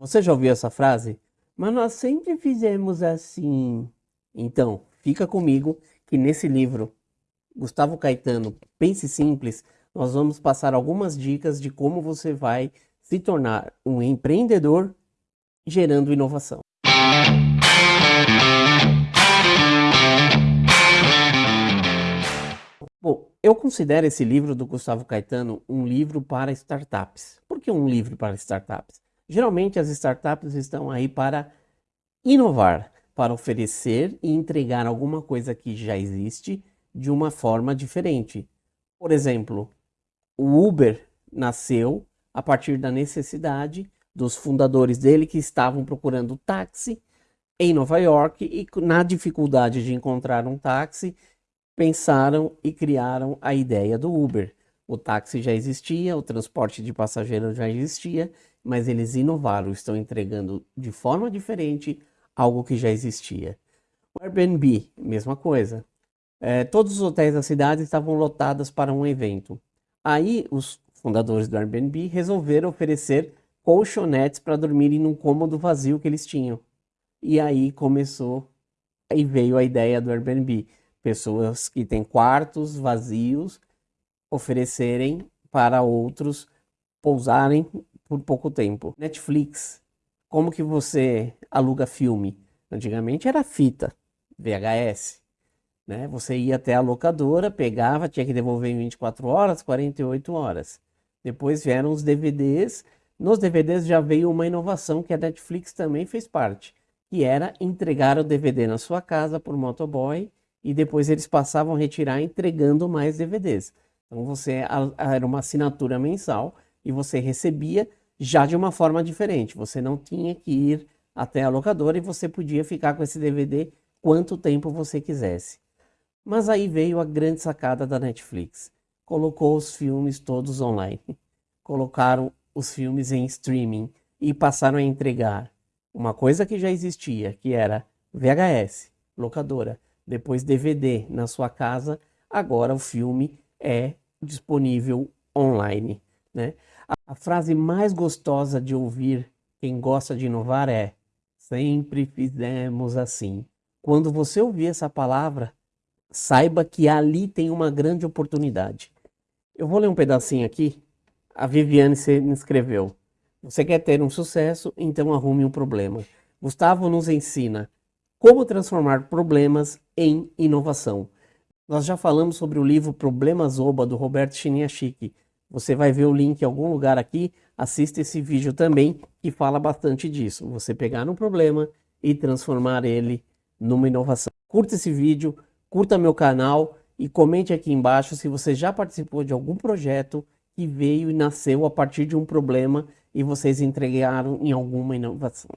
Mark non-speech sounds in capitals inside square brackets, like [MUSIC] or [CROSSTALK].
Você já ouviu essa frase? Mas nós sempre fizemos assim. Então, fica comigo que nesse livro, Gustavo Caetano, Pense Simples, nós vamos passar algumas dicas de como você vai se tornar um empreendedor gerando inovação. Bom, eu considero esse livro do Gustavo Caetano um livro para startups. Por que um livro para startups? Geralmente as startups estão aí para inovar, para oferecer e entregar alguma coisa que já existe de uma forma diferente. Por exemplo, o Uber nasceu a partir da necessidade dos fundadores dele que estavam procurando táxi em Nova York e na dificuldade de encontrar um táxi, pensaram e criaram a ideia do Uber. O táxi já existia, o transporte de passageiros já existia, mas eles inovaram, estão entregando de forma diferente algo que já existia. O Airbnb, mesma coisa. É, todos os hotéis da cidade estavam lotados para um evento. Aí os fundadores do Airbnb resolveram oferecer colchonetes para dormirem num cômodo vazio que eles tinham. E aí começou, aí veio a ideia do Airbnb. Pessoas que têm quartos vazios oferecerem para outros pousarem por pouco tempo. Netflix, como que você aluga filme? Antigamente era fita, VHS. Né? Você ia até a locadora, pegava, tinha que devolver em 24 horas, 48 horas. Depois vieram os DVDs. Nos DVDs já veio uma inovação que a Netflix também fez parte, que era entregar o DVD na sua casa por motoboy e depois eles passavam a retirar entregando mais DVDs. Então você era uma assinatura mensal e você recebia já de uma forma diferente. Você não tinha que ir até a locadora e você podia ficar com esse DVD quanto tempo você quisesse. Mas aí veio a grande sacada da Netflix. Colocou os filmes todos online. [LAUGHS] Colocaram os filmes em streaming e passaram a entregar uma coisa que já existia, que era VHS, locadora, depois DVD na sua casa, agora o filme é disponível online. Né? A, frase mais gostosa de ouvir quem gosta de inovar é sempre fizemos assim. Quando você ouvir essa palavra, saiba que ali tem uma grande oportunidade. Eu vou ler um pedacinho aqui. A Viviane se inscreveu. Você quer ter um sucesso, então arrume um problema. Gustavo nos ensina como transformar problemas em inovação. Nós já falamos sobre o livro Problemas Oba, do Roberto Chiniachiki. Você vai ver o link em algum lugar aqui, assista esse vídeo também, que fala bastante disso. Você pegar um problema e transformar ele numa inovação. Curta esse vídeo, curta meu canal e comente aqui embaixo se você já participou de algum projeto que veio e nasceu a partir de um problema e vocês entregaram em alguma inovação.